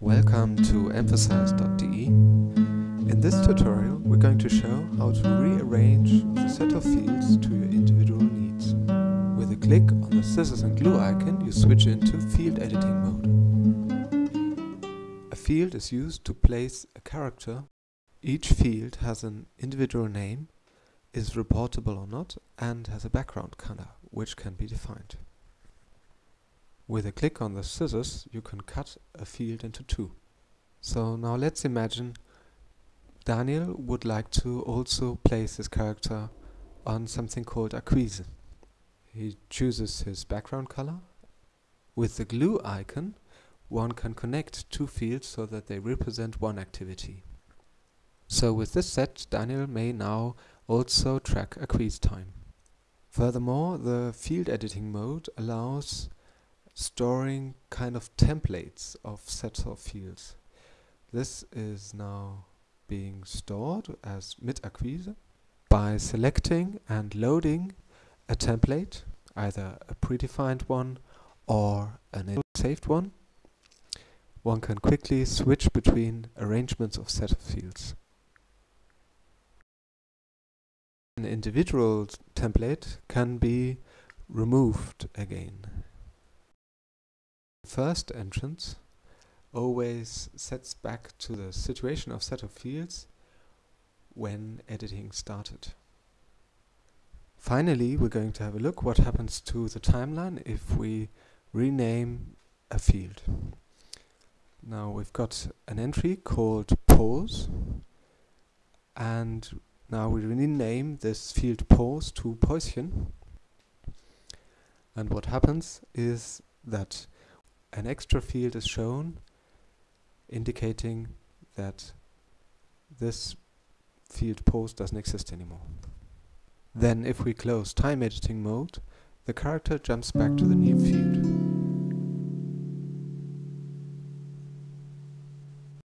Welcome to emphasize.de. In this tutorial we're going to show how to rearrange the set of fields to your individual needs. With a click on the scissors and glue icon you switch into field editing mode. A field is used to place a character. Each field has an individual name, is reportable or not, and has a background color, which can be defined. With a click on the scissors, you can cut a field into two. So now let's imagine Daniel would like to also place his character on something called a Acquise. He chooses his background color. With the glue icon, one can connect two fields so that they represent one activity. So with this set, Daniel may now also track Acquise time. Furthermore, the field editing mode allows storing kind of templates of sets of fields. This is now being stored as mid-acquise by selecting and loading a template, either a predefined one or a saved one. One can quickly switch between arrangements of set of fields. An individual template can be removed again first entrance always sets back to the situation of set of fields when editing started. Finally, we're going to have a look what happens to the timeline if we rename a field. Now we've got an entry called pause and now we rename this field pause to Päuschen and what happens is that an extra field is shown indicating that this field pause doesn't exist anymore. Then if we close time editing mode, the character jumps back to the new field.